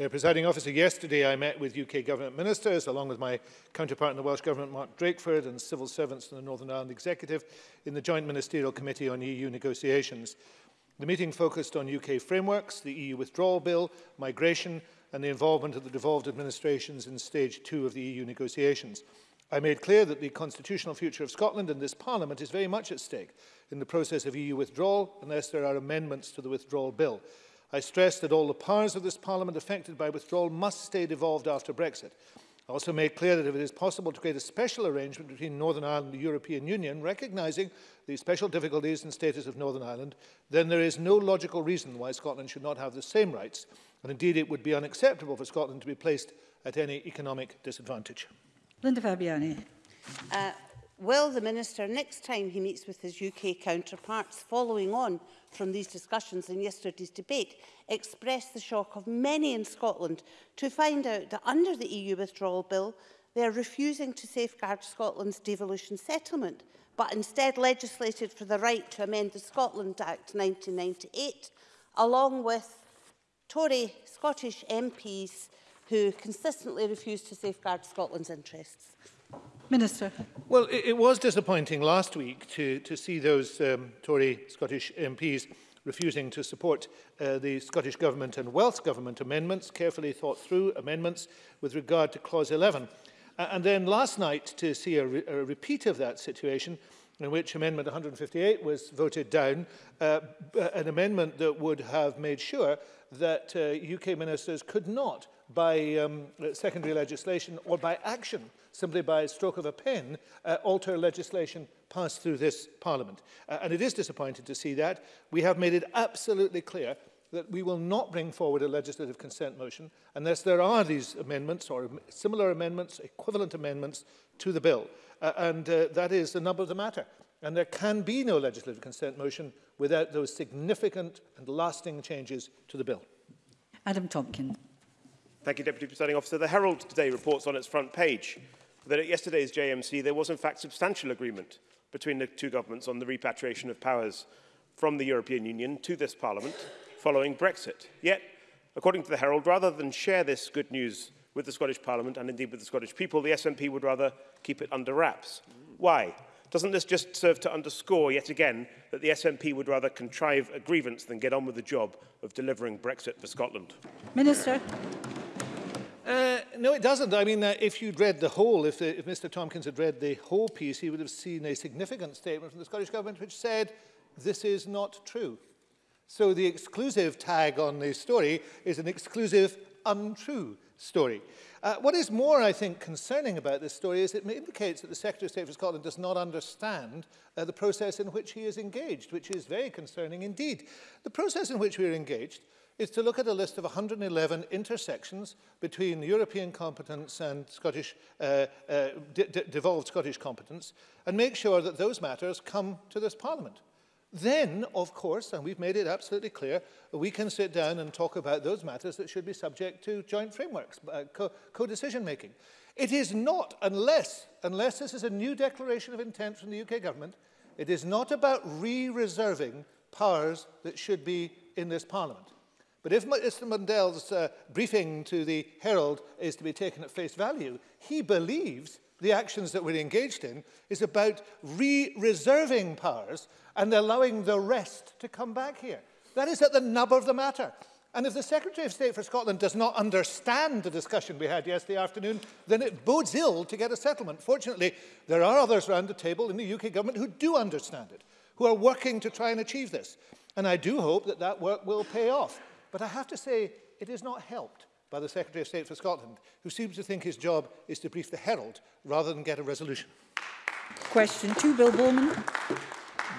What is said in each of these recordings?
Uh, Presiding officer, yesterday I met with UK Government ministers, along with my counterpart in the Welsh Government, Mark Drakeford, and civil servants in the Northern Ireland Executive, in the Joint Ministerial Committee on EU Negotiations. The meeting focused on UK frameworks, the EU withdrawal bill, migration and the involvement of the devolved administrations in stage two of the EU negotiations. I made clear that the constitutional future of Scotland and this Parliament is very much at stake in the process of EU withdrawal unless there are amendments to the withdrawal bill. I stressed that all the powers of this Parliament affected by withdrawal must stay devolved after Brexit. I also made clear that if it is possible to create a special arrangement between Northern Ireland and the European Union, recognising the special difficulties and status of Northern Ireland, then there is no logical reason why Scotland should not have the same rights, and indeed it would be unacceptable for Scotland to be placed at any economic disadvantage. Linda Fabiani. Uh, Will the Minister, next time he meets with his UK counterparts, following on from these discussions in yesterday's debate, express the shock of many in Scotland to find out that under the EU withdrawal bill, they are refusing to safeguard Scotland's devolution settlement, but instead legislated for the right to amend the Scotland Act 1998, along with Tory Scottish MPs who consistently refuse to safeguard Scotland's interests. Minister. Well, it, it was disappointing last week to, to see those um, Tory Scottish MPs refusing to support uh, the Scottish Government and Welsh Government amendments, carefully thought through amendments with regard to Clause 11. Uh, and then last night to see a, re a repeat of that situation in which Amendment 158 was voted down, uh, an amendment that would have made sure that uh, UK ministers could not, by um, secondary legislation or by action, simply by a stroke of a pen, uh, alter legislation passed through this Parliament. Uh, and it is disappointing to see that. We have made it absolutely clear that we will not bring forward a legislative consent motion unless there are these amendments or similar amendments, equivalent amendments to the bill. Uh, and uh, that is the nub of the matter. And there can be no legislative consent motion without those significant and lasting changes to the bill. Adam Tompkin. Thank you, Deputy Presiding Officer. The Herald today reports on its front page that at yesterday's JMC there was in fact substantial agreement between the two governments on the repatriation of powers from the European Union to this Parliament following Brexit. Yet, according to the Herald, rather than share this good news with the Scottish Parliament and indeed with the Scottish people, the SNP would rather keep it under wraps. Why? Doesn't this just serve to underscore yet again that the SNP would rather contrive a grievance than get on with the job of delivering Brexit for Scotland? Minister no, it doesn't. I mean, uh, if you'd read the whole, if, uh, if Mr Tompkins had read the whole piece, he would have seen a significant statement from the Scottish Government which said, this is not true. So the exclusive tag on the story is an exclusive untrue story. Uh, what is more, I think, concerning about this story is it indicates that the Secretary of State for Scotland does not understand uh, the process in which he is engaged, which is very concerning indeed. The process in which we are engaged is to look at a list of 111 intersections between European competence and Scottish, uh, uh, de devolved Scottish competence and make sure that those matters come to this Parliament. Then, of course, and we've made it absolutely clear, we can sit down and talk about those matters that should be subject to joint frameworks, uh, co-decision co making. It is not, unless, unless this is a new declaration of intent from the UK government, it is not about re-reserving powers that should be in this Parliament. But if Mr. Mundell's uh, briefing to the Herald is to be taken at face value, he believes the actions that we're engaged in is about re-reserving powers and allowing the rest to come back here. That is at the nub of the matter. And if the Secretary of State for Scotland does not understand the discussion we had yesterday afternoon, then it bodes ill to get a settlement. Fortunately, there are others around the table in the UK government who do understand it, who are working to try and achieve this. And I do hope that that work will pay off. But I have to say, it is not helped by the Secretary of State for Scotland, who seems to think his job is to brief the Herald rather than get a resolution. Question two, Bill Bowman.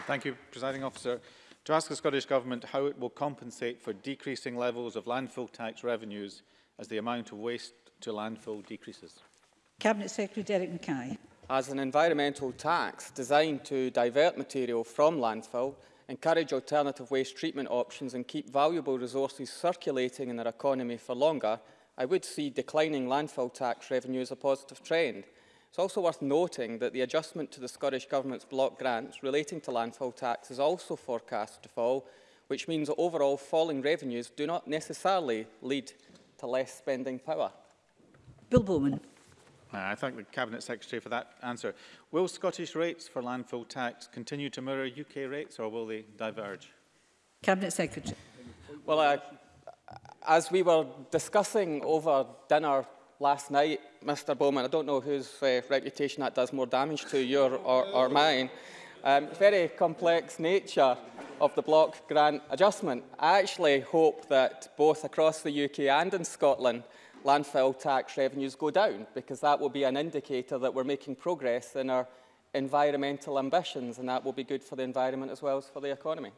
Thank you, Presiding Officer. To ask the Scottish Government how it will compensate for decreasing levels of landfill tax revenues as the amount of waste to landfill decreases. Cabinet Secretary Derek Mackay. As an environmental tax designed to divert material from landfill, encourage alternative waste treatment options and keep valuable resources circulating in our economy for longer, I would see declining landfill tax revenue as a positive trend. It's also worth noting that the adjustment to the Scottish Government's block grants relating to landfill tax is also forecast to fall, which means that overall falling revenues do not necessarily lead to less spending power. Bill Bowman. Uh, I thank the Cabinet Secretary for that answer. Will Scottish rates for landfill tax continue to mirror UK rates or will they diverge? Cabinet Secretary. Well, uh, as we were discussing over dinner last night, Mr Bowman, I don't know whose uh, reputation that does more damage to, your or, or mine, um, very complex nature of the block grant adjustment. I actually hope that both across the UK and in Scotland, landfill tax revenues go down, because that will be an indicator that we're making progress in our environmental ambitions, and that will be good for the environment as well as for the economy.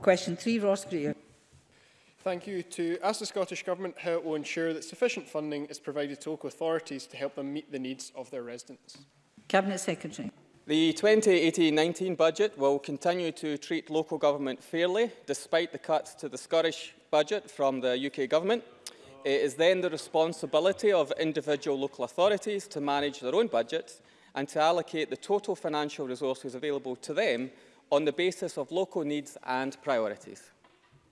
Question three, Ross Greer. Thank you. To ask the Scottish Government how it will ensure that sufficient funding is provided to local authorities to help them meet the needs of their residents. Cabinet Secretary. The 2018-19 budget will continue to treat local government fairly, despite the cuts to the Scottish budget from the UK Government. It is then the responsibility of individual local authorities to manage their own budgets and to allocate the total financial resources available to them on the basis of local needs and priorities.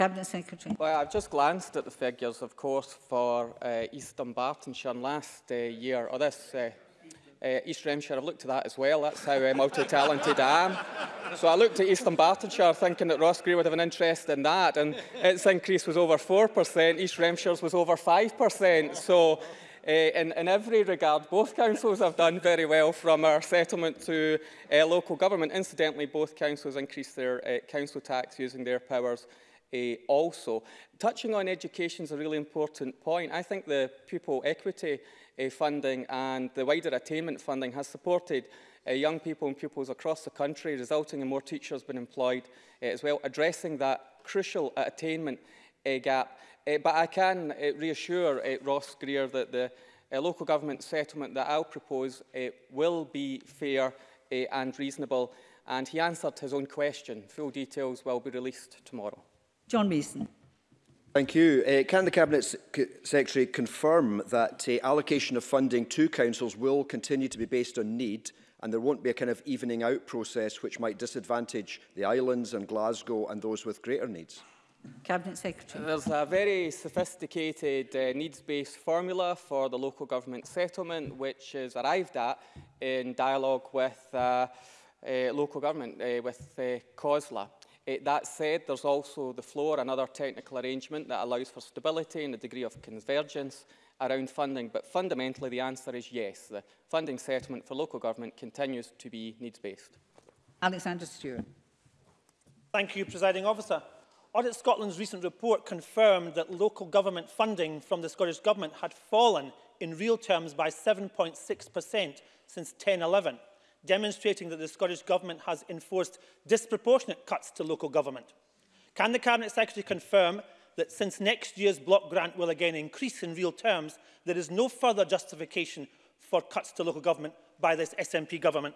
Cabinet Secretary. Well, I've just glanced at the figures, of course, for uh, East Dumbartonshire last uh, year, or this uh, uh, East Remshire. I've looked at that as well. That's how uh, multi-talented I am. So I looked at Eastern Bartonshire thinking that Ross Greer would have an interest in that, and its increase was over 4%. East Remshire's was over 5%. So uh, in, in every regard, both councils have done very well from our settlement to uh, local government. Incidentally, both councils increased their uh, council tax using their powers uh, also. Touching on education is a really important point. I think the pupil equity funding and the wider attainment funding has supported uh, young people and pupils across the country, resulting in more teachers being employed uh, as well, addressing that crucial uh, attainment uh, gap. Uh, but I can uh, reassure uh, Ross Greer that the uh, local government settlement that I'll propose uh, will be fair uh, and reasonable. And he answered his own question. Full details will be released tomorrow. John Mason. Thank you. Uh, can the Cabinet Secretary confirm that uh, allocation of funding to councils will continue to be based on need and there won't be a kind of evening out process which might disadvantage the islands and Glasgow and those with greater needs? Cabinet Secretary. There's a very sophisticated uh, needs-based formula for the local government settlement which is arrived at in dialogue with uh, uh, local government, uh, with uh, COSLA. It, that said, there's also the floor, another technical arrangement that allows for stability and a degree of convergence around funding, but fundamentally the answer is yes. The funding settlement for local government continues to be needs-based. Alexander Stewart. Thank you, Presiding Officer. Audit Scotland's recent report confirmed that local government funding from the Scottish Government had fallen in real terms by 7.6% since 1011 demonstrating that the Scottish Government has enforced disproportionate cuts to local government. Can the Cabinet Secretary confirm that since next year's block grant will again increase in real terms, there is no further justification for cuts to local government by this SNP government?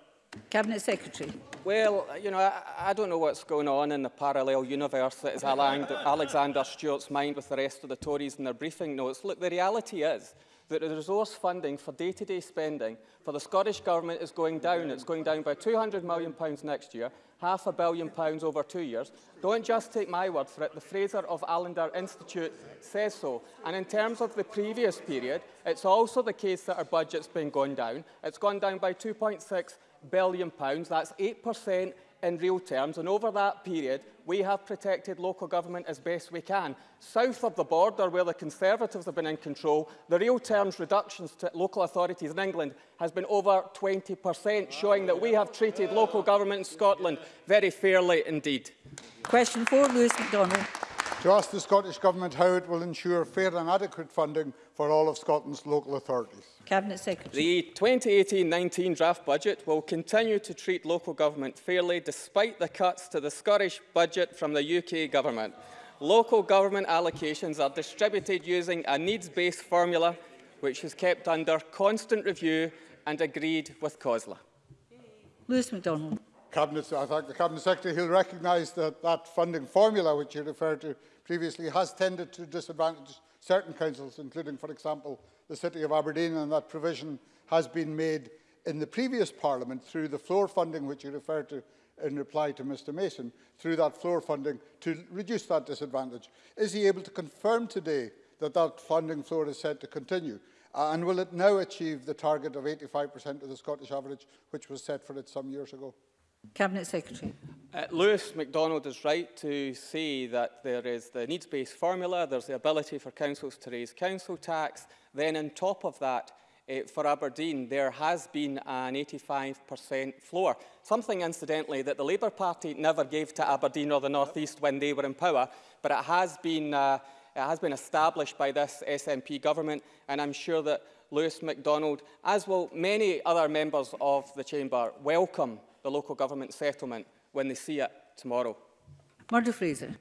Cabinet Secretary. Well, you know, I, I don't know what's going on in the parallel universe that is Alexander Stewart's mind with the rest of the Tories in their briefing notes. Look, the reality is that the resource funding for day-to-day -day spending for the Scottish Government is going down. It's going down by £200 million next year, half a billion pounds over two years. Don't just take my word for it. The Fraser of Allender Institute says so. And in terms of the previous period, it's also the case that our budget's been gone down. It's gone down by 2.6 billion pounds. That's 8% in real terms. And over that period, we have protected local government as best we can. South of the border, where the Conservatives have been in control, the real terms reductions to local authorities in England has been over 20%, showing that we have treated local government in Scotland very fairly indeed. Question four, Lewis MacDonald. to ask the Scottish Government how it will ensure fair and adequate funding for all of Scotland's local authorities. Cabinet Secretary. The 2018-19 draft budget will continue to treat local government fairly despite the cuts to the Scottish budget from the UK government. Local government allocations are distributed using a needs-based formula which is kept under constant review and agreed with COSLA. Lewis MacDonald. Cabinet, I thank the Cabinet Secretary. He'll recognise that that funding formula, which you referred to previously, has tended to disadvantage certain councils, including, for example, the City of Aberdeen, and that provision has been made in the previous Parliament through the floor funding, which you referred to in reply to Mr Mason, through that floor funding to reduce that disadvantage. Is he able to confirm today that that funding floor is set to continue? Uh, and will it now achieve the target of 85% of the Scottish average, which was set for it some years ago? Cabinet Secretary. Uh, Lewis MacDonald is right to say that there is the needs-based formula, there's the ability for councils to raise council tax. Then on top of that, uh, for Aberdeen, there has been an 85% floor. Something, incidentally, that the Labour Party never gave to Aberdeen or the North East when they were in power, but it has been, uh, it has been established by this SNP government, and I'm sure that Lewis MacDonald, as will many other members of the Chamber, welcome the local government settlement when they see it tomorrow. Murdo Fraser.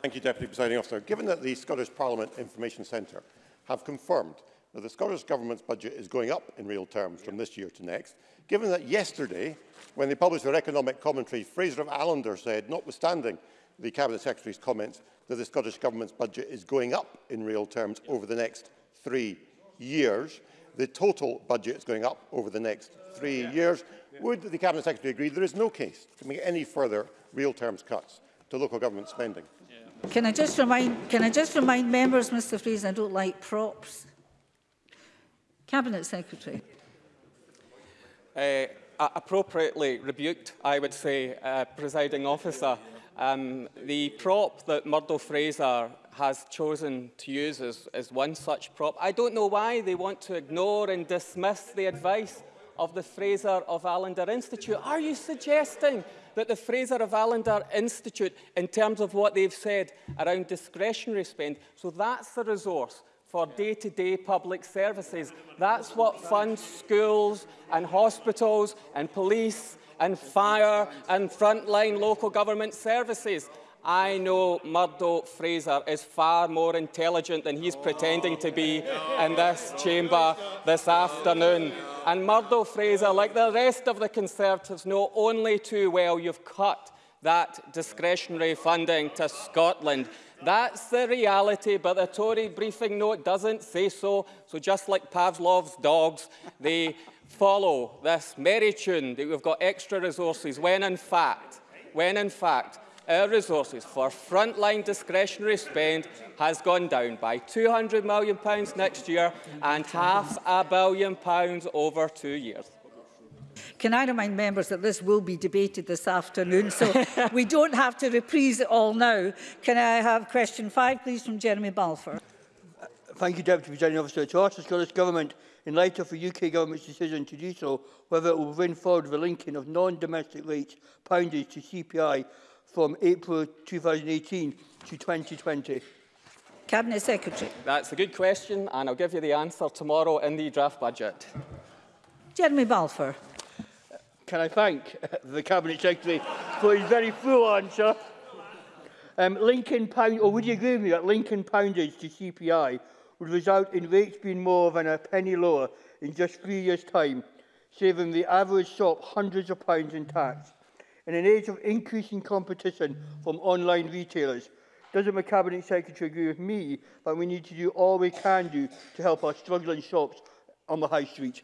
Thank you, Deputy Presiding Officer. Given that the Scottish Parliament Information Centre have confirmed that the Scottish Government's budget is going up in real terms from this year to next, given that yesterday, when they published their economic commentary, Fraser of Allender said, notwithstanding the Cabinet Secretary's comments, that the Scottish Government's budget is going up in real terms over the next three years. The total budget is going up over the next three years. Would the Cabinet Secretary agree there is no case to make any further real terms cuts to local government spending? Can I just remind, can I just remind members, Mr Freeze, I don't like props. Cabinet Secretary. Uh, appropriately rebuked, I would say, uh, presiding officer. Um, the prop that Murdo Fraser has chosen to use is, is one such prop. I don't know why they want to ignore and dismiss the advice of the Fraser of Allender Institute. Are you suggesting that the Fraser of Allender Institute, in terms of what they've said around discretionary spend, so that's the resource for day-to-day -day public services. That's what funds schools and hospitals and police and fire and frontline local government services. I know Murdo Fraser is far more intelligent than he's pretending to be in this chamber this afternoon. And Murdo Fraser, like the rest of the Conservatives, know only too well you've cut that discretionary funding to Scotland. That's the reality, but the Tory briefing note doesn't say so. So just like Pavlov's dogs, they follow this merry tune that we've got extra resources when in fact, when in fact, our resources for frontline discretionary spend has gone down by £200 million next year and half a billion pounds over two years. Can I remind members that this will be debated this afternoon, so we don't have to reprise it all now. Can I have question five, please, from Jeremy Balfour? thank you, Deputy Presiding Officer. To ask the Scottish Government, in light of the UK Government's decision to do so, whether it will bring forward the linking of non-domestic rates, poundage to CPI, from April 2018 to 2020? Cabinet Secretary. That's a good question and I'll give you the answer tomorrow in the draft budget. Jeremy Balfour. Can I thank uh, the Cabinet Secretary for his very full answer? Um, Lincoln Pound, or would you agree with me that Lincoln poundage to CPI would result in rates being more than a penny lower in just three years' time, saving the average shop hundreds of pounds in tax? In an age of increasing competition from online retailers, doesn't my Cabinet Secretary agree with me that we need to do all we can do to help our struggling shops on the high street?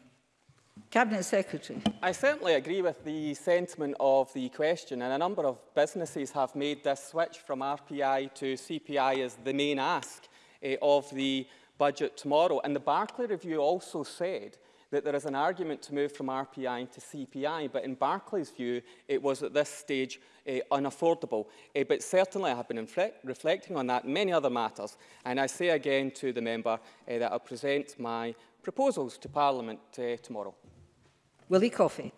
Cabinet Secretary. I certainly agree with the sentiment of the question and a number of businesses have made this switch from RPI to CPI as the main ask eh, of the budget tomorrow. And the Barclay Review also said that there is an argument to move from RPI to CPI, but in Barclay's view, it was at this stage uh, unaffordable. Uh, but certainly I have been reflecting on that and many other matters, and I say again to the member uh, that I'll present my proposals to Parliament uh, tomorrow. Willie Coffey.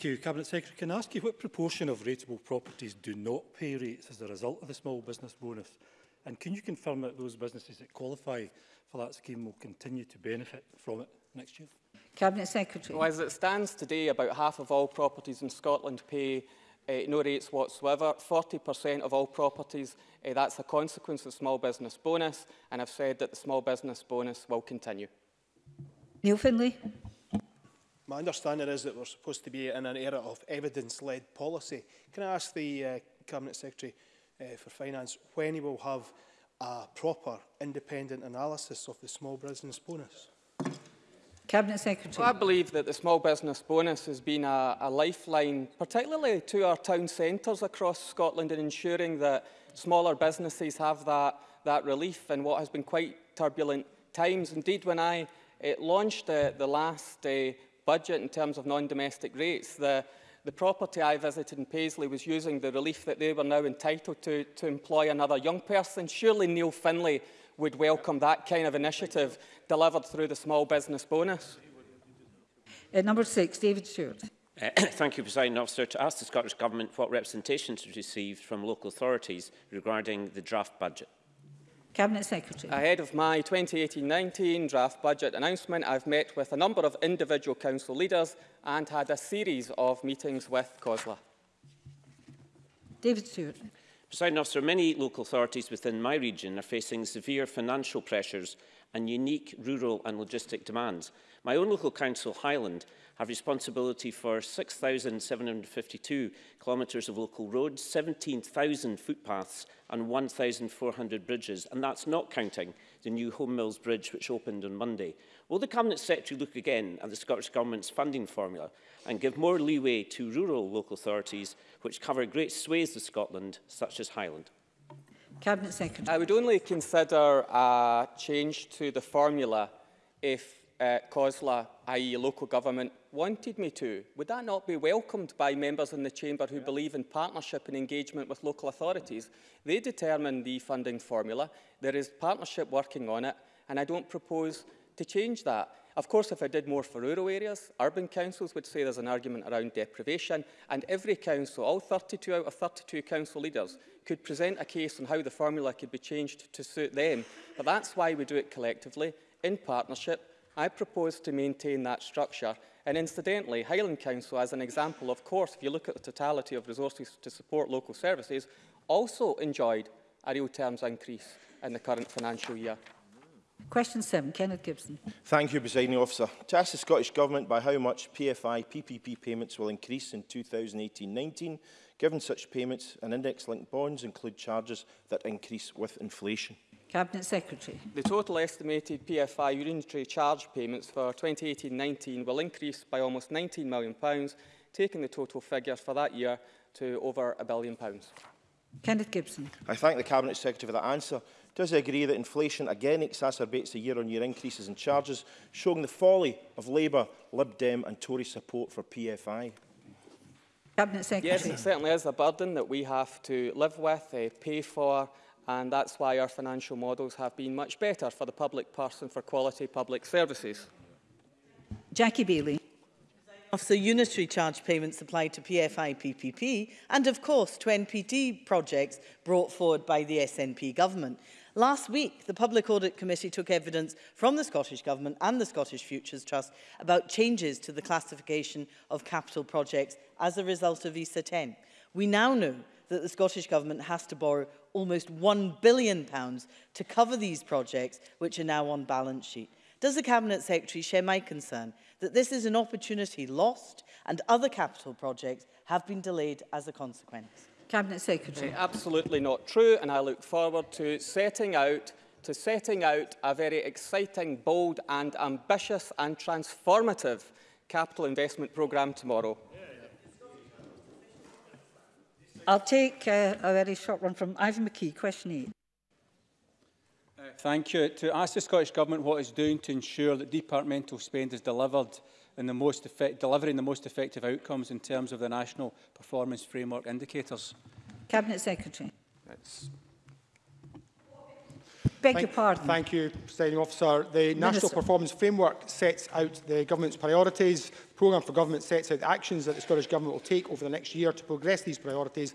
Thank you. Cabinet Secretary, can I ask you what proportion of rateable properties do not pay rates as a result of the small business bonus? And can you confirm that those businesses that qualify for that scheme will continue to benefit from it next year? Cabinet Secretary. Well, as it stands today, about half of all properties in Scotland pay uh, no rates whatsoever. 40% of all properties, uh, that's a consequence of small business bonus, and I've said that the small business bonus will continue. Neil Finlay. My understanding is that we're supposed to be in an era of evidence-led policy. Can I ask the uh, Cabinet Secretary uh, for Finance when he will have a proper independent analysis of the small business bonus? Cabinet Secretary. Well, I believe that the small business bonus has been a, a lifeline, particularly to our town centres across Scotland, in ensuring that smaller businesses have that, that relief in what has been quite turbulent times. Indeed, when I it eh, launched uh, the last uh, budget in terms of non-domestic rates, the, the property I visited in Paisley was using the relief that they were now entitled to to employ another young person. Surely Neil Finlay would welcome that kind of initiative delivered through the small business bonus. Uh, number six, David Stewart. Uh, thank you, President Officer. To ask the Scottish Government what representations it received from local authorities regarding the draft budget. Cabinet Secretary. Ahead of my 2018-19 draft budget announcement, I've met with a number of individual council leaders and had a series of meetings with COSLA. David Stewart. Presiding officer, many local authorities within my region are facing severe financial pressures and unique rural and logistic demands. My own local council, Highland, have responsibility for 6,752 kilometres of local roads, 17,000 footpaths and 1,400 bridges, and that's not counting the new Home Mills Bridge which opened on Monday. Will the Cabinet Secretary look again at the Scottish Government's funding formula and give more leeway to rural local authorities which cover great swathes of Scotland, such as Highland? Cabinet Secretary. I would only consider a change to the formula if uh, COSLA, i.e. local government, wanted me to, would that not be welcomed by members in the Chamber who yeah. believe in partnership and engagement with local authorities? They determine the funding formula. There is partnership working on it, and I don't propose to change that. Of course, if I did more for rural areas, urban councils would say there's an argument around deprivation, and every council, all 32 out of 32 council leaders, could present a case on how the formula could be changed to suit them. But that's why we do it collectively, in partnership, I propose to maintain that structure. And incidentally, Highland Council, as an example, of course, if you look at the totality of resources to support local services, also enjoyed a real terms increase in the current financial year. Question 7, Kenneth Gibson. Thank you, Presiding Officer. To ask the Scottish Government by how much PFI PPP payments will increase in 2018-19, given such payments and index-linked bonds include charges that increase with inflation. Cabinet Secretary. The total estimated PFI unitary charge payments for 2018-19 will increase by almost £19 million, taking the total figure for that year to over a billion pounds. Kenneth Gibson. I thank the Cabinet Secretary for that answer. Does he agree that inflation again exacerbates the year-on-year -year increases in charges, showing the folly of Labour, Lib Dem and Tory support for PFI? Cabinet Secretary. Yes, it certainly is a burden that we have to live with, uh, pay for and that's why our financial models have been much better for the public purse and for quality public services. Jackie Bailey. Of the unitary charge payments applied to PFI PPP and of course to NPT projects brought forward by the SNP government. Last week, the Public Audit Committee took evidence from the Scottish Government and the Scottish Futures Trust about changes to the classification of capital projects as a result of ESA 10. We now know that the Scottish Government has to borrow almost £1 billion to cover these projects, which are now on balance sheet. Does the Cabinet Secretary share my concern that this is an opportunity lost and other capital projects have been delayed as a consequence? Cabinet Secretary. Eh, absolutely not true, and I look forward to setting out to setting out a very exciting, bold and ambitious and transformative capital investment programme tomorrow. I'll take uh, a very short one from Ivan McKee, question 8. Uh, thank you. To ask the Scottish Government what it's doing to ensure that departmental spend is delivered in the most effect, delivering the most effective outcomes in terms of the national performance framework indicators. Cabinet Secretary. That's Beg thank, your pardon. Thank you, Presiding Officer. The Minister. National Performance Framework sets out the Government's priorities. The Programme for Government sets out the actions that the Scottish Government will take over the next year to progress these priorities,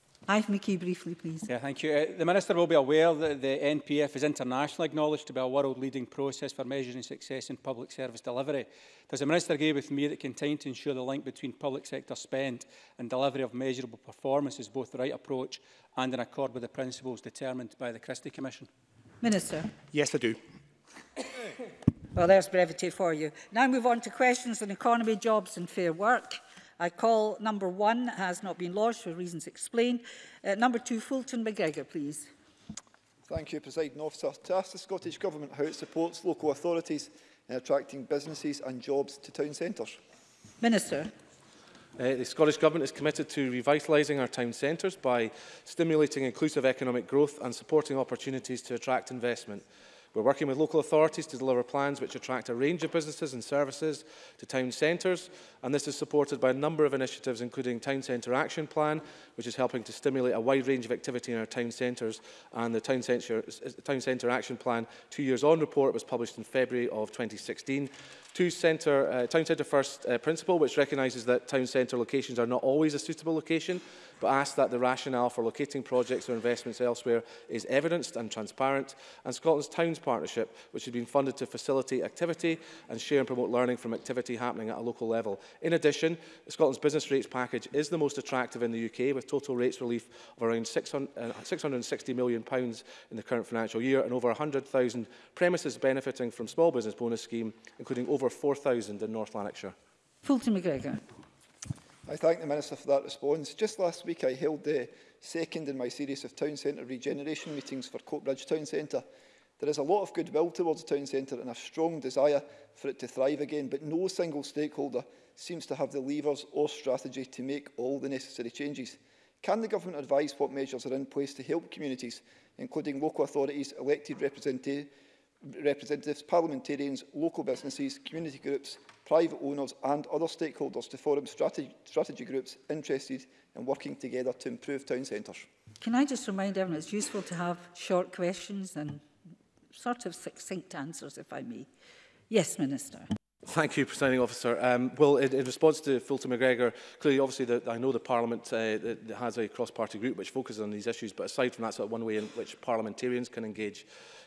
Ive McKee, briefly, please. Yeah, thank you. Uh, the Minister will be aware that the NPF is internationally acknowledged to be a world-leading process for measuring success in public service delivery. Does the Minister agree with me that continuing to ensure the link between public sector spend and delivery of measurable performance is both the right approach and in accord with the principles determined by the Christie Commission? Minister. Yes, I do. Well, there's brevity for you. Now move on to questions on economy, jobs and fair work. I call number one, has not been lodged for reasons explained. Uh, number two, Fulton McGregor, please. Thank you, President Officer. To ask the Scottish Government how it supports local authorities in attracting businesses and jobs to town centres. Minister. Uh, the Scottish Government is committed to revitalising our town centres by stimulating inclusive economic growth and supporting opportunities to attract investment. We're working with local authorities to deliver plans which attract a range of businesses and services to town centres, and this is supported by a number of initiatives, including Town Centre Action Plan, which is helping to stimulate a wide range of activity in our town centres, and the Town Centre, uh, town centre Action Plan two years on report was published in February of 2016 two centre, uh, town centre first uh, principle, which recognises that town centre locations are not always a suitable location, but asks that the rationale for locating projects or investments elsewhere is evidenced and transparent, and Scotland's Towns Partnership, which has been funded to facilitate activity and share and promote learning from activity happening at a local level. In addition, Scotland's business rates package is the most attractive in the UK, with total rates relief of around 600, £660 uh, million pounds in the current financial year, and over 100,000 premises benefiting from small business bonus scheme, including over over 4,000 in North Lanarkshire. Fulton McGregor. I thank the Minister for that response. Just last week I held the second in my series of town centre regeneration meetings for Coatbridge Town Centre. There is a lot of goodwill towards the town centre and a strong desire for it to thrive again, but no single stakeholder seems to have the levers or strategy to make all the necessary changes. Can the government advise what measures are in place to help communities, including local authorities, elected representatives, representatives, parliamentarians, local businesses, community groups, private owners and other stakeholders to form strategy, strategy groups interested in working together to improve town centres. Can I just remind everyone it's useful to have short questions and sort of succinct answers, if I may. Yes, Minister. Thank you, Presiding Officer. Um, well, in, in response to Fulton McGregor, clearly, obviously, the, I know the Parliament uh, has a cross-party group which focuses on these issues, but aside from that, sort one way in which parliamentarians can engage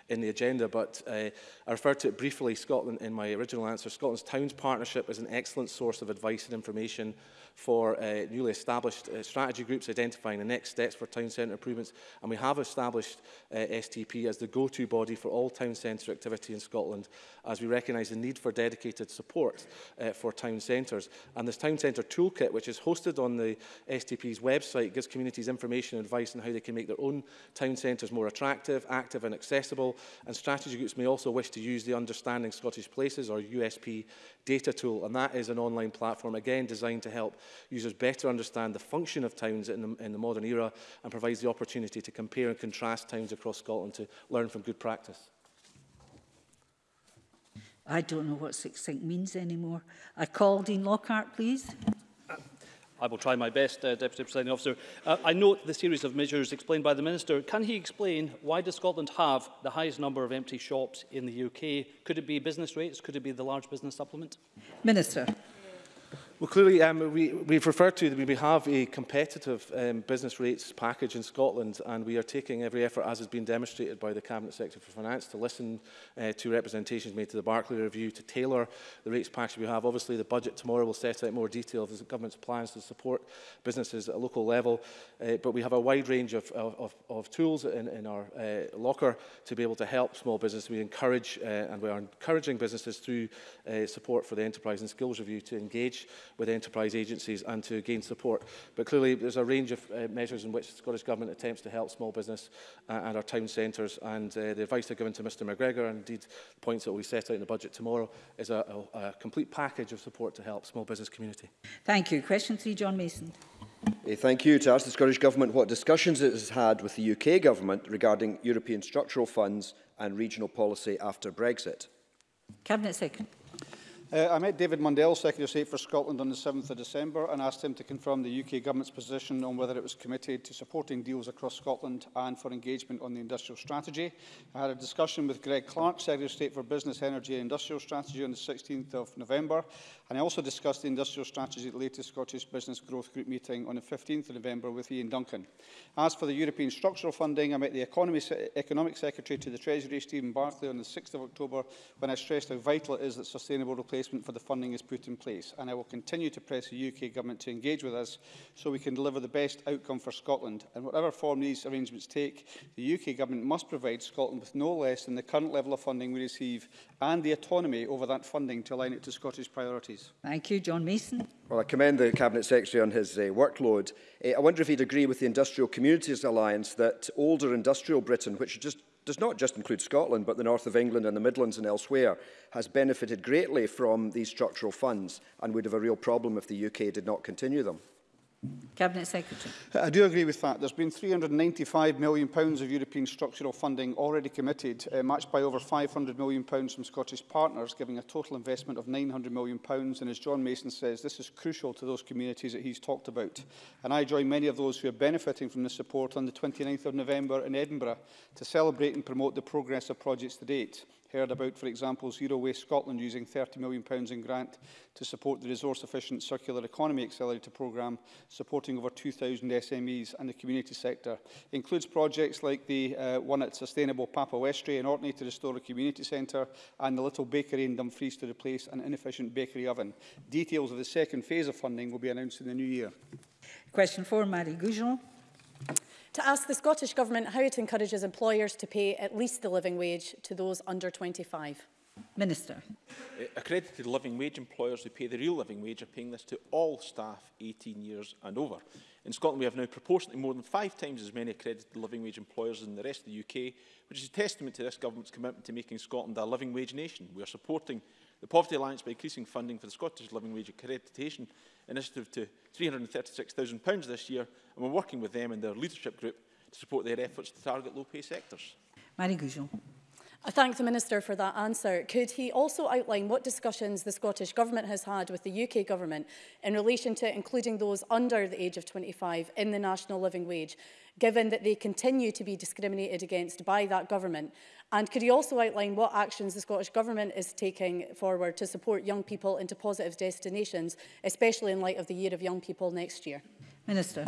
in the agenda, but uh, I referred to it briefly Scotland in my original answer. Scotland's Towns Partnership is an excellent source of advice and information for uh, newly established uh, strategy groups identifying the next steps for town centre improvements, and we have established uh, STP as the go-to body for all town centre activity in Scotland, as we recognise the need for dedicated support uh, for town centres. And this town centre toolkit, which is hosted on the STP's website, gives communities information and advice on how they can make their own town centres more attractive, active and accessible, and strategy groups may also wish to use the Understanding Scottish Places or USP data tool and that is an online platform again designed to help users better understand the function of towns in the, in the modern era and provides the opportunity to compare and contrast towns across Scotland to learn from good practice. I don't know what succinct means anymore. I call Dean Lockhart, please. I will try my best, uh, Deputy Presiding Officer. Uh, I note the series of measures explained by the Minister. Can he explain why does Scotland have the highest number of empty shops in the UK? Could it be business rates? Could it be the large business supplement? Minister. Well, clearly, um, we, we've referred to that we have a competitive um, business rates package in Scotland, and we are taking every effort, as has been demonstrated by the Cabinet Secretary for Finance, to listen uh, to representations made to the Barclay Review to tailor the rates package we have. Obviously, the budget tomorrow will set out more detail of the government's plans to support businesses at a local level, uh, but we have a wide range of, of, of tools in, in our uh, locker to be able to help small businesses. We encourage, uh, and we are encouraging businesses through uh, support for the Enterprise and Skills Review to engage with enterprise agencies and to gain support. But clearly there's a range of uh, measures in which the Scottish Government attempts to help small business uh, and our town centres and uh, the advice I've given to Mr McGregor and indeed the points that will be set out in the budget tomorrow is a, a, a complete package of support to help small business community. Thank you. Question 3, John Mason. Thank you. To ask the Scottish Government what discussions it has had with the UK Government regarding European structural funds and regional policy after Brexit. Cabinet Secretary. Uh, I met David Mundell, Secretary of State for Scotland, on the 7th of December and asked him to confirm the UK Government's position on whether it was committed to supporting deals across Scotland and for engagement on the industrial strategy. I had a discussion with Greg Clark, Secretary of State for Business, Energy and Industrial Strategy on the 16th of November And I also discussed the industrial strategy at the latest Scottish Business Growth Group meeting on the 15th of November with Ian Duncan. As for the European structural funding, I met the Economy Economic Secretary to the Treasury, Stephen Barclay, on the 6th of October when I stressed how vital it is that sustainable replacement for the funding is put in place. And I will continue to press the UK Government to engage with us so we can deliver the best outcome for Scotland. And whatever form these arrangements take, the UK Government must provide Scotland with no less than the current level of funding we receive and the autonomy over that funding to align it to Scottish priorities please. Thank you. John Mason. Well, I commend the Cabinet Secretary on his uh, workload. Uh, I wonder if he'd agree with the Industrial Communities Alliance that older industrial Britain, which just does not just include Scotland, but the north of England and the Midlands and elsewhere, has benefited greatly from these structural funds and would have a real problem if the UK did not continue them. Cabinet Secretary. Uh, I do agree with that. There's been £395 million pounds of European structural funding already committed, uh, matched by over £500 million pounds from Scottish partners, giving a total investment of £900 million. Pounds. And as John Mason says, this is crucial to those communities that he's talked about. And I join many of those who are benefiting from this support on the 29th of November in Edinburgh to celebrate and promote the progress of projects to date heard about, for example, Zero Waste Scotland using £30 million in grant to support the resource-efficient circular economy accelerator programme, supporting over 2,000 SMEs and the community sector. It includes projects like the uh, one at Sustainable Papa Westray in Orkney to restore a community centre and the Little Bakery in Dumfries to replace an inefficient bakery oven. Details of the second phase of funding will be announced in the new year. Question 4, Marie Goujon to ask the Scottish Government how it encourages employers to pay at least the living wage to those under 25. Minister. Uh, accredited living wage employers who pay the real living wage are paying this to all staff 18 years and over. In Scotland, we have now proportionately more than five times as many accredited living wage employers than the rest of the UK, which is a testament to this government's commitment to making Scotland a living wage nation. We are supporting the Poverty Alliance by increasing funding for the Scottish Living Wage Accreditation initiative to £336,000 this year, and we're working with them and their leadership group to support their efforts to target low-pay sectors. Marie Goujon. I thank the Minister for that answer. Could he also outline what discussions the Scottish Government has had with the UK Government in relation to including those under the age of 25 in the national living wage, given that they continue to be discriminated against by that Government? And could he also outline what actions the Scottish Government is taking forward to support young people into positive destinations, especially in light of the Year of Young People next year? Minister.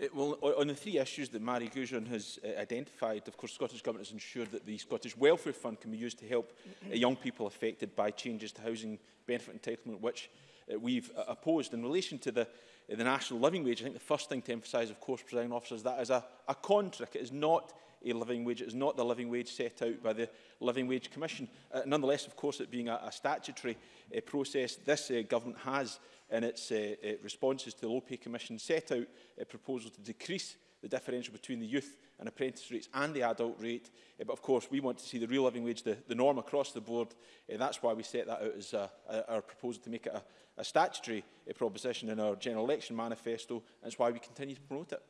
It will, on the three issues that Mary Goujon has uh, identified, of course, Scottish Government has ensured that the Scottish Welfare Fund can be used to help uh, young people affected by changes to housing benefit entitlement, which uh, we've uh, opposed. In relation to the, uh, the national living wage, I think the first thing to emphasise, of course, presiding officers, that is a, a contract. It is not a living wage. It is not the living wage set out by the Living Wage Commission. Uh, nonetheless, of course, it being a, a statutory uh, process, this uh, government has in its uh, uh, responses to the Low Pay Commission set out a proposal to decrease the differential between the youth and apprentice rates and the adult rate. Uh, but of course, we want to see the real living wage, the, the norm across the board. Uh, that's why we set that out as a, a, our proposal to make it a, a statutory uh, proposition in our general election manifesto. And that's why we continue to promote it.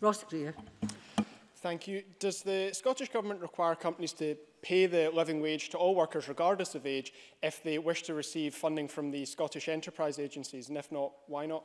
Ross Greer. Thank you. Does the Scottish Government require companies to pay the living wage to all workers regardless of age if they wish to receive funding from the Scottish Enterprise Agencies? And if not, why not?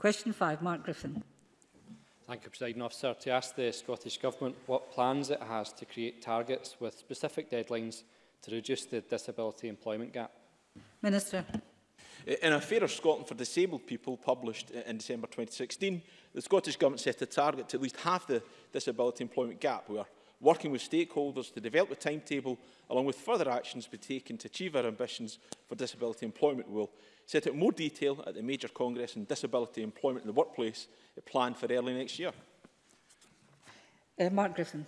Question 5, Mark Griffin. Thank you, President Officer. To ask the Scottish Government what plans it has to create targets with specific deadlines to reduce the disability employment gap. Minister. In a of Scotland for Disabled People, published in December 2016, the Scottish Government set a target to at least half the disability employment gap. We are working with stakeholders to develop a timetable along with further actions to be taken to achieve our ambitions for disability employment. We will set out more detail at the Major Congress on Disability Employment in the Workplace uh, planned for early next year. Uh, Mark Griffin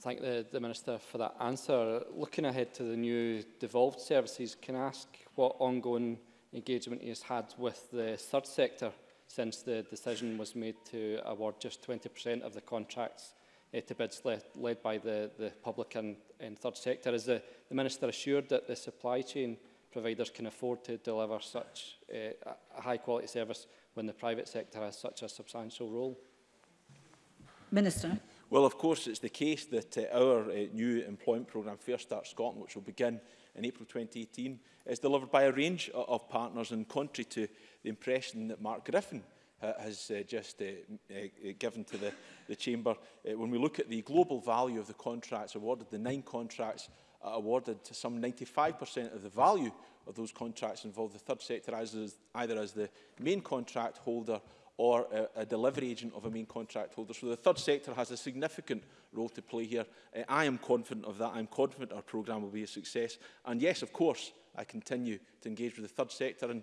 thank the, the Minister for that answer. Looking ahead to the new devolved services, can I ask what ongoing engagement he has had with the third sector since the decision was made to award just 20% of the contracts uh, to bids led, led by the, the public and, and third sector? Is the, the Minister assured that the supply chain providers can afford to deliver such uh, a high-quality service when the private sector has such a substantial role? Minister. Well, of course, it's the case that uh, our uh, new employment programme, Fair Start Scotland, which will begin in April 2018, is delivered by a range of, of partners and contrary to the impression that Mark Griffin uh, has uh, just uh, uh, uh, given to the, the Chamber. Uh, when we look at the global value of the contracts awarded, the nine contracts uh, awarded to some 95% of the value of those contracts involve the third sector as, as, either as the main contract holder or a, a delivery agent of a main contract holder. So the third sector has a significant role to play here. Uh, I am confident of that. I'm confident our programme will be a success. And yes, of course, I continue to engage with the third sector and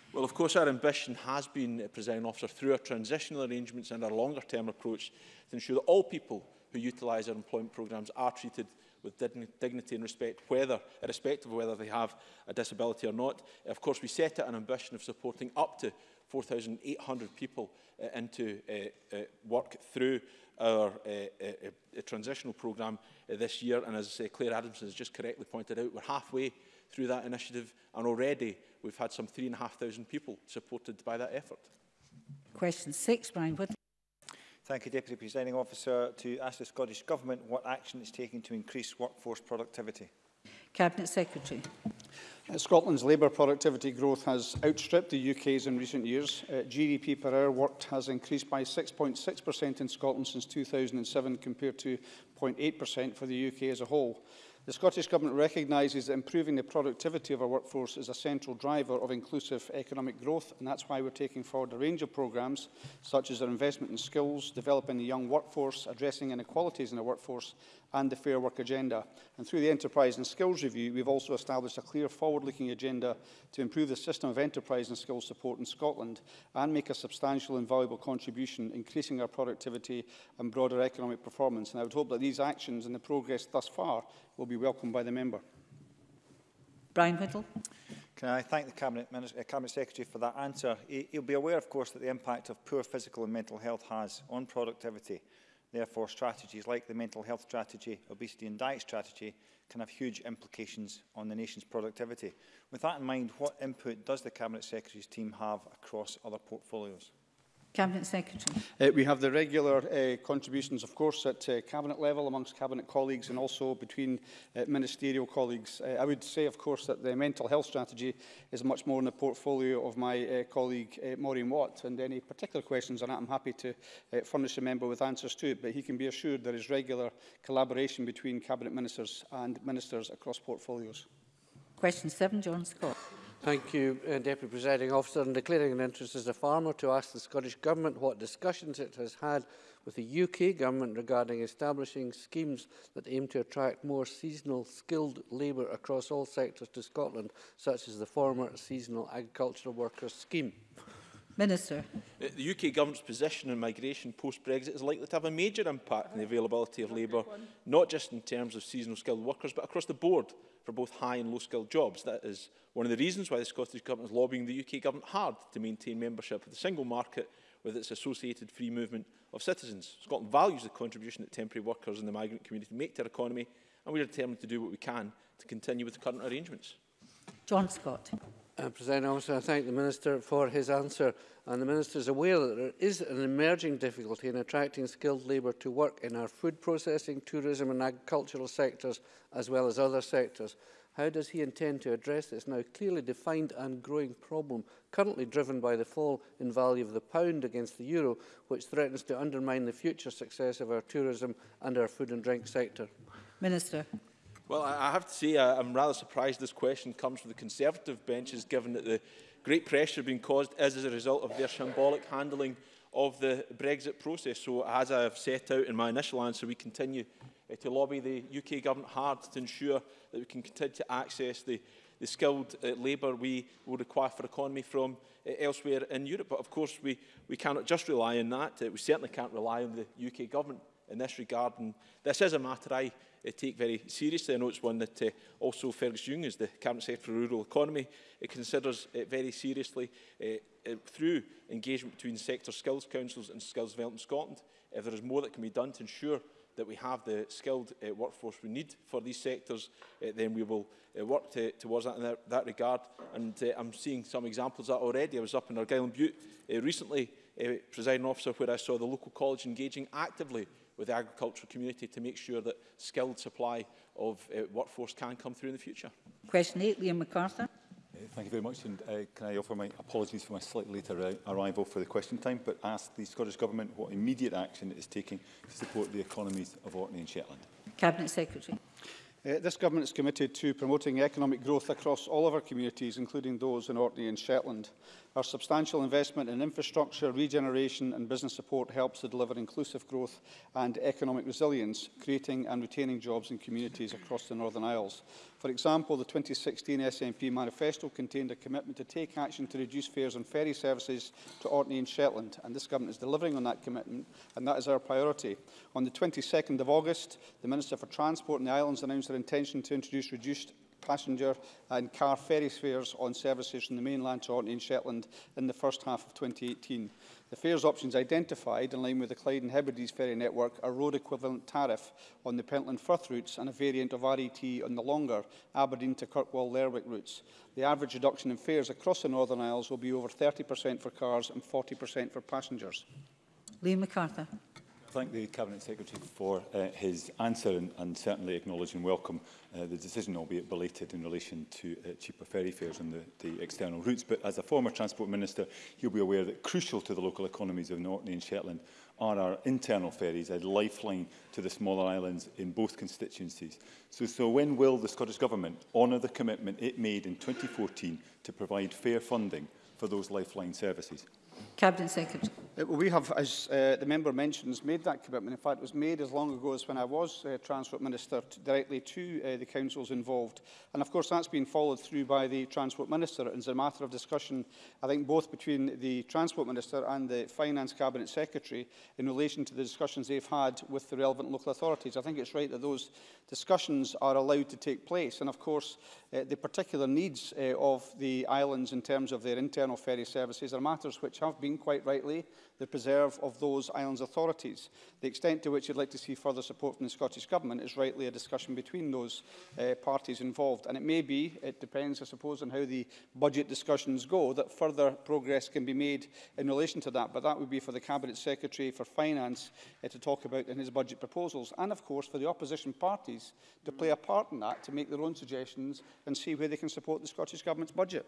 Well, of course, our ambition has been, uh, Presiding Officer, through our transitional arrangements and our longer-term approach to ensure that all people who utilise our employment programmes are treated with dignity and respect, whether, irrespective of whether they have a disability or not. Uh, of course, we set out an ambition of supporting up to 4,800 people uh, into uh, uh, work through our uh, uh, uh, transitional programme uh, this year. And as uh, Claire Adamson has just correctly pointed out, we're halfway through that initiative and already we've had some 3,500 people supported by that effort. Question six, Brian Whitley. Thank you, Deputy Presiding Officer, to ask the Scottish Government what action it's taking to increase workforce productivity. Cabinet Secretary. Uh, Scotland's labour productivity growth has outstripped the UK's in recent years. Uh, GDP per hour worked has increased by 6.6% in Scotland since 2007 compared to 0.8% for the UK as a whole. The Scottish Government recognises that improving the productivity of our workforce is a central driver of inclusive economic growth, and that's why we're taking forward a range of programmes, such as our investment in skills, developing the young workforce, addressing inequalities in the workforce, and the Fair Work agenda. And through the Enterprise and Skills Review, we've also established a clear forward-looking agenda to improve the system of enterprise and skills support in Scotland and make a substantial and valuable contribution, increasing our productivity and broader economic performance. And I would hope that these actions and the progress thus far will be welcomed by the member. Brian Whittle. Can I thank the Cabinet, Minister, uh, Cabinet Secretary for that answer? He, he'll be aware, of course, that the impact of poor physical and mental health has on productivity Therefore, strategies like the mental health strategy, obesity and diet strategy can have huge implications on the nation's productivity. With that in mind, what input does the Cabinet Secretary's team have across other portfolios? Cabinet Secretary. Uh, we have the regular uh, contributions, of course, at uh, Cabinet level amongst Cabinet colleagues and also between uh, ministerial colleagues. Uh, I would say, of course, that the mental health strategy is much more in the portfolio of my uh, colleague uh, Maureen Watt, and any particular questions on that, I'm happy to uh, furnish a member with answers to it, but he can be assured there is regular collaboration between Cabinet Ministers and Ministers across portfolios. Question 7, John Scott. Thank you, uh, Deputy Presiding Officer. In declaring an interest as a farmer to ask the Scottish Government what discussions it has had with the UK Government regarding establishing schemes that aim to attract more seasonal skilled labour across all sectors to Scotland, such as the former Seasonal Agricultural Workers Scheme. Minister. Uh, the UK government's position on migration post-Brexit is likely to have a major impact on the availability of labour, not just in terms of seasonal skilled workers, but across the board for both high and low skilled jobs. That is one of the reasons why the Scottish Government is lobbying the UK Government hard to maintain membership of the single market with its associated free movement of citizens. Scotland values the contribution that temporary workers and the migrant community make to our economy and we are determined to do what we can to continue with the current arrangements. John Scott uh, President Officer. I thank the Minister for his answer. And the Minister is aware that there is an emerging difficulty in attracting skilled labour to work in our food processing, tourism and agricultural sectors, as well as other sectors. How does he intend to address this now clearly defined and growing problem, currently driven by the fall in value of the pound against the euro, which threatens to undermine the future success of our tourism and our food and drink sector? Minister. Well, I have to say I'm rather surprised this question comes from the Conservative benches, given that the great pressure being caused is as a result of their shambolic handling of the Brexit process. So, as I have set out in my initial answer, we continue uh, to lobby the UK government hard to ensure that we can continue to access the, the skilled uh, labour we will require for economy from uh, elsewhere in Europe. But of course, we, we cannot just rely on that. Uh, we certainly can't rely on the UK government in this regard. And this is a matter I uh, take very seriously. I know it's one that uh, also Fergus Jung, as the Cabinet Secretary for Rural Economy, uh, considers it very seriously uh, uh, through engagement between sector skills councils and Skills Development Scotland. If there is more that can be done to ensure that we have the skilled uh, workforce we need for these sectors, uh, then we will uh, work to, towards that in that, that regard. And uh, I'm seeing some examples of that already. I was up in Argyll and Butte uh, recently, uh, presiding officer, where I saw the local college engaging actively with the agricultural community to make sure that skilled supply of uh, workforce can come through in the future. Question 8, Liam MacArthur. Uh, thank you very much and uh, can I offer my apologies for my slightly later uh, arrival for the question time but ask the Scottish Government what immediate action it is taking to support the economies of Orkney and Shetland. Cabinet Secretary. Uh, this government is committed to promoting economic growth across all of our communities, including those in Orkney and Shetland. Our substantial investment in infrastructure, regeneration and business support helps to deliver inclusive growth and economic resilience, creating and retaining jobs in communities across the Northern Isles. For example, the 2016 SNP manifesto contained a commitment to take action to reduce fares on ferry services to Orkney and Shetland, and this government is delivering on that commitment, and that is our priority. On the 22nd of August, the Minister for Transport and the Islands announced their intention to introduce reduced passenger and car ferry fares on services from the mainland to Orkney and Shetland in the first half of 2018. The fares options identified, in line with the Clyde and Hebrides ferry network, are road equivalent tariff on the Pentland-Firth routes and a variant of RET on the longer Aberdeen to Kirkwall-Lerwick routes. The average reduction in fares across the Northern Isles will be over 30% for cars and 40% for passengers. Liam MacArthur thank the Cabinet Secretary for uh, his answer and, and certainly acknowledge and welcome uh, the decision, albeit belated, in relation to uh, cheaper ferry fares and the, the external routes. But as a former Transport Minister, he'll be aware that crucial to the local economies of Orkney and Shetland are our internal ferries, a lifeline to the smaller islands in both constituencies. So, so when will the Scottish Government honour the commitment it made in 2014 to provide fair funding for those lifeline services? Cabinet Secretary. Uh, well, we have, as uh, the member mentions, made that commitment. In fact, it was made as long ago as when I was uh, Transport Minister to, directly to uh, the councils involved. And of course, that's been followed through by the Transport Minister. And it's a matter of discussion, I think, both between the Transport Minister and the Finance Cabinet Secretary in relation to the discussions they've had with the relevant local authorities. I think it's right that those discussions are allowed to take place. And of course, uh, the particular needs uh, of the islands in terms of their internal ferry services are matters which have been, quite rightly, the preserve of those islands' authorities. The extent to which you'd like to see further support from the Scottish Government is rightly a discussion between those uh, parties involved. And it may be, it depends, I suppose, on how the budget discussions go, that further progress can be made in relation to that. But that would be for the Cabinet Secretary for Finance uh, to talk about in his budget proposals. And, of course, for the opposition parties to play a part in that, to make their own suggestions and see where they can support the Scottish Government's budget.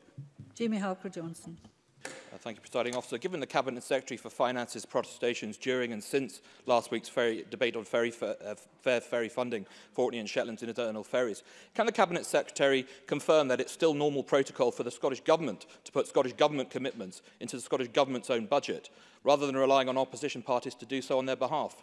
Jamie Halker-Johnson. Uh, thank you, Presiding Officer. Given the Cabinet Secretary for Finance's protestations during and since last week's ferry, debate on ferry, uh, ferry funding for and Shetland's internal ferries, can the Cabinet Secretary confirm that it's still normal protocol for the Scottish Government to put Scottish Government commitments into the Scottish Government's own budget, rather than relying on opposition parties to do so on their behalf?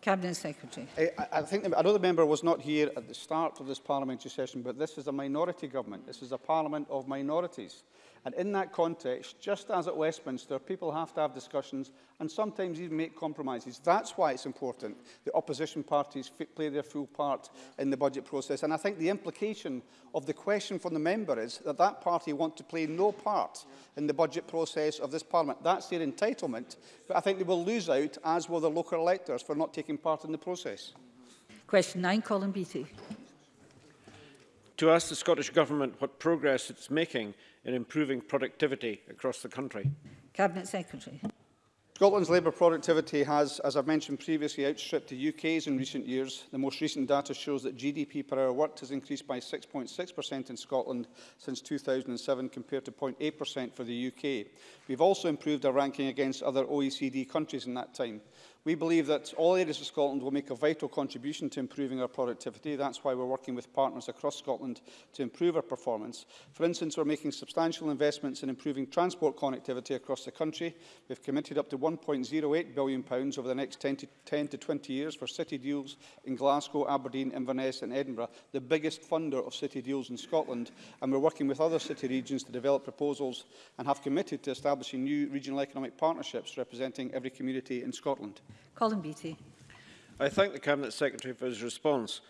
Cabinet Secretary. I, I, think the, I know the member was not here at the start of this parliamentary session, but this is a minority government. This is a parliament of minorities. And in that context, just as at Westminster, people have to have discussions and sometimes even make compromises. That's why it's important that opposition parties play their full part in the budget process. And I think the implication of the question from the member is that that party want to play no part in the budget process of this parliament. That's their entitlement, but I think they will lose out, as will the local electors, for not taking part in the process. Question 9, Colin Beattie. to ask the Scottish Government what progress it's making in improving productivity across the country. Cabinet Secretary. Scotland's labour productivity has, as I've mentioned previously, outstripped the UK's in recent years. The most recent data shows that GDP per hour worked has increased by 6.6% in Scotland since 2007 compared to 0.8% for the UK. We've also improved our ranking against other OECD countries in that time. We believe that all areas of Scotland will make a vital contribution to improving our productivity. That's why we're working with partners across Scotland to improve our performance. For instance, we're making substantial investments in improving transport connectivity across the country. We've committed up to £1.08 billion pounds over the next 10 to, 10 to 20 years for city deals in Glasgow, Aberdeen, Inverness and Edinburgh, the biggest funder of city deals in Scotland. And we're working with other city regions to develop proposals and have committed to establishing new regional economic partnerships representing every community in Scotland. Colin Beattie. I thank the Cabinet Secretary for his response.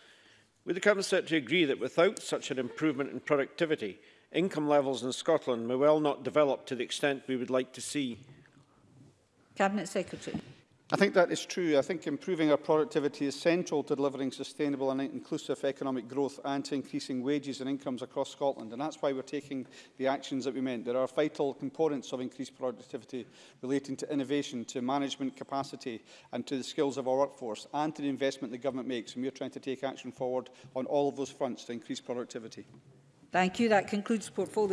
Would the Cabinet Secretary agree that without such an improvement in productivity, income levels in Scotland may well not develop to the extent we would like to see? Cabinet Secretary. I think that is true. I think improving our productivity is central to delivering sustainable and inclusive economic growth and to increasing wages and incomes across Scotland. And that's why we're taking the actions that we meant. There are vital components of increased productivity relating to innovation, to management capacity and to the skills of our workforce and to the investment the government makes. And we're trying to take action forward on all of those fronts to increase productivity. Thank you. That concludes portfolio.